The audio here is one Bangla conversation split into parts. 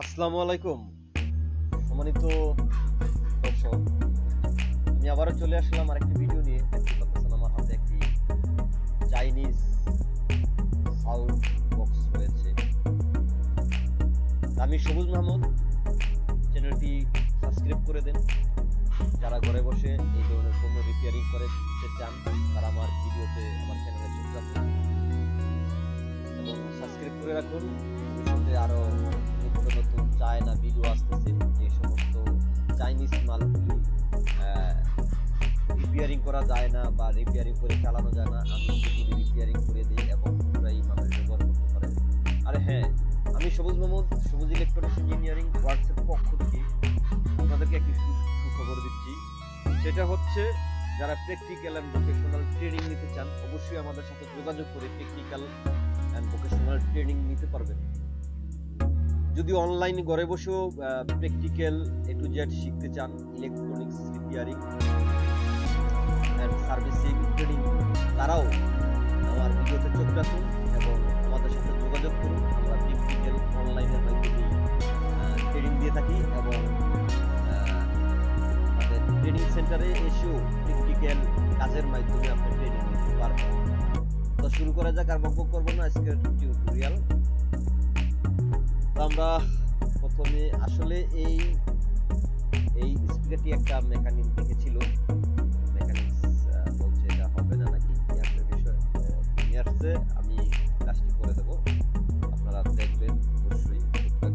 আসসালামু আলাইকুম। সম্মানিত দর্শক, আমি আবারও চলে আসলাম আরেকটি ভিডিও নিয়ে। দেখতে পাচ্ছেন আমার হাতে একটি চাইনিজ সাউন্ড বক্স রয়েছে। আমি সবুজ মাহমুদ। চ্যানেলটি সাবস্ক্রাইব করে দেন। যারা ঘরে বসে এই ধরনের পণ্য রিপেয়ারিং করে চান, তারা আমার ভিডিওতে আমার চ্যানেলে চোখ রাখুন। এবং সাবস্ক্রাইব করে রাখুন। ভবিষ্যতে আরও নিত্য নতুন চায়না ভিডিও আসতেছে, যে সমস্ত চাইনিজ মালগুলি রিপেয়ারিং করা যায় না বা রিপেয়ারিং করে চালানো যায় না, আমি সেগুলি রিপেয়ারিং করে দিই এবং পুরাই মানুষ ব্যবহার করতে পারে। আরে হ্যাঁ আমি সবুজ মোহাম্মদ, সবুজ ইলেকট্রনিক্স ইঞ্জিনিয়ারিং ওয়ার্কসের পক্ষ থেকে আপনাদেরকে একটি সুখবর দিচ্ছি। সেটা হচ্ছে, যারা প্র্যাকটিক্যাল অ্যান্ড ভোকেশনাল ট্রেনিং নিতে চান, অবশ্যই আমাদের সাথে যোগাযোগ করে টেকনিক্যাল অ্যান্ড ভোকেশনাল ট্রেনিং নিতে পারবেন। যদি অনলাইন ঘরে বসেও প্র্যাকটিক্যাল এ টু জেড শিখতে চান ইলেকট্রনিক্স রিপেয়ারিং সার্ভিসিং ট্রেনিং তারাও আমার ভিডিওতে চোখ রাখুন এবং আমাদের সাথে যোগাযোগ করুন। আমরা প্র্যাকটিক্যাল অনলাইনের মাধ্যমে ট্রেনিং দিয়ে থাকি এবং আমাদের ট্রেনিং সেন্টারে এসেও প্র্যাকটিক্যাল কাজের মাধ্যমে আপনি ট্রেনিং নিতে পারবেন তো শুরু করা যাক আর বকবক করব না, আজকের টিউটোরিয়াল আমরা প্রথমে আসলে এই এই স্পিকারটি একটা মেকানিক দেখেছিল। মেকানিক্স বলছে এটা হবে না নাকি? কি একটা বিষয়, তো নিয়ে আসছে, আমি কাজটি করে দেবো। আপনারা দেখবেন, অবশ্যই চোখ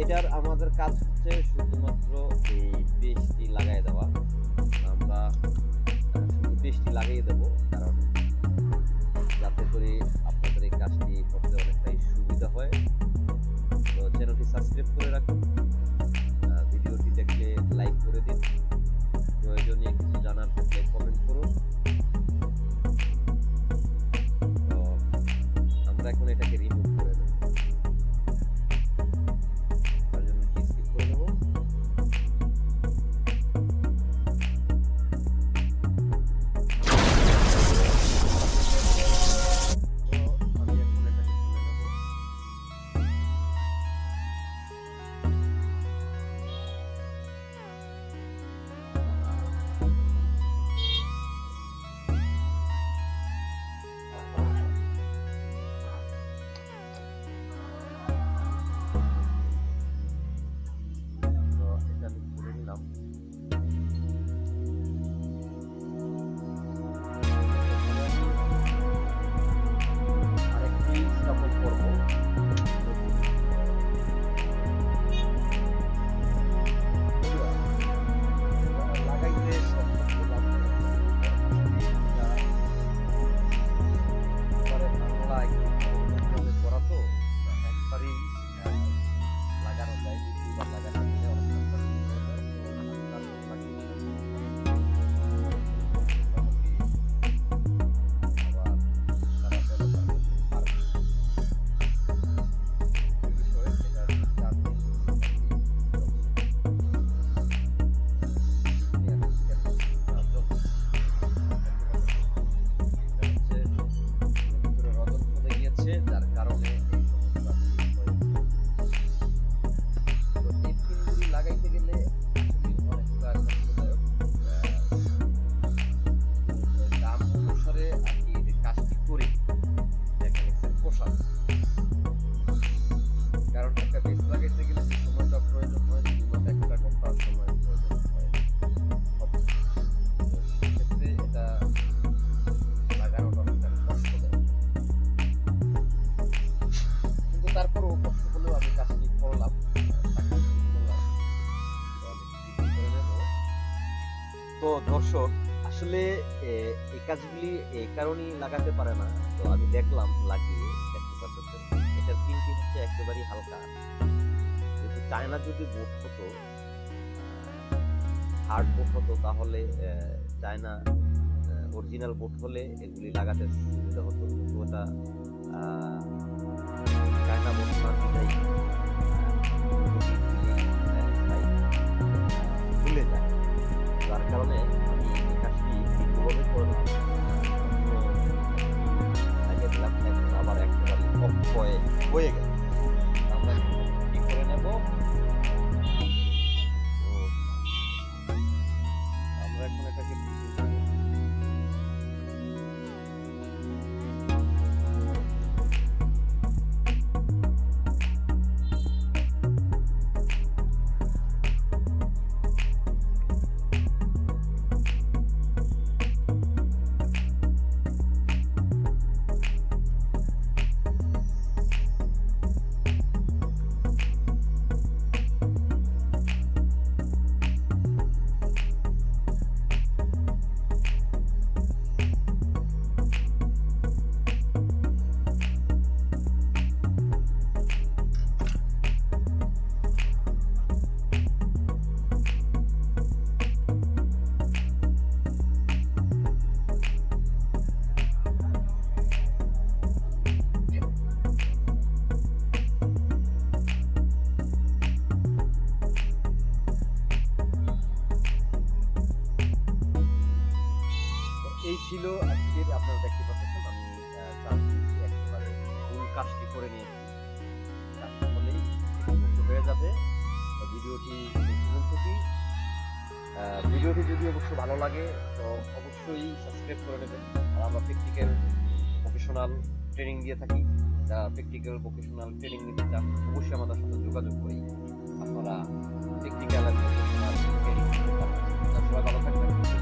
এটার আমাদের কাজ হচ্ছে শুধুমাত্র এই পেস্টটি লাগাই দেওয়া। আমরা শুধু পেস্টটি লাগিয়ে দেবো, কারণ যাতে করে আপনাদের এই কাজটি করতে অনেকটাই সুবিধা হয়। তো চ্যানেলটি সাবস্ক্রাইব করে রাখুন ভিডিওটি দেখলে লাইক করে দিন। প্রয়োজনীয় কিছু জানার থাকলে কমেন্ট করুন। দর্শক আসলে এই কাজগুলি এই কারণেই লাগাতে পারে না। তো আমি দেখলাম, লাগিয়ে দেখতে পারতেছেন, এটার পিনটি হচ্ছে একেবারেই হালকা। কিন্তু চায়না যদি বোট হতো হার্ড বোট হতো, তাহলে চায়না অরিজিনাল বোট হলে এগুলি লাগাতে সুবিধা হতো। কিন্তু ওটা হয়ে হয়ে গেল। আমরা কি করে নেব? আমরা এখন এটাকে করে নিয়েছি কাজটা আচ্ছা, হয়ে যাবে। ভিডিওটি ভিডিওটি যদি অবশ্য ভালো লাগে, তো অবশ্যই সাবস্ক্রাইব করে নেবেন। আর আমরা প্র্যাকটিক্যাল ভোকেশনাল ট্রেনিং দিয়ে থাকি। যা প্র্যাকটিক্যাল ভোকেশনাল ট্রেনিং নিতে চান, অবশ্যই আমাদের সাথে যোগাযোগ করি। আপনারা প্র্যাকটিক্যাল ভোকেশনাল ট্রেনিং সবাই ভালো থাকবেন।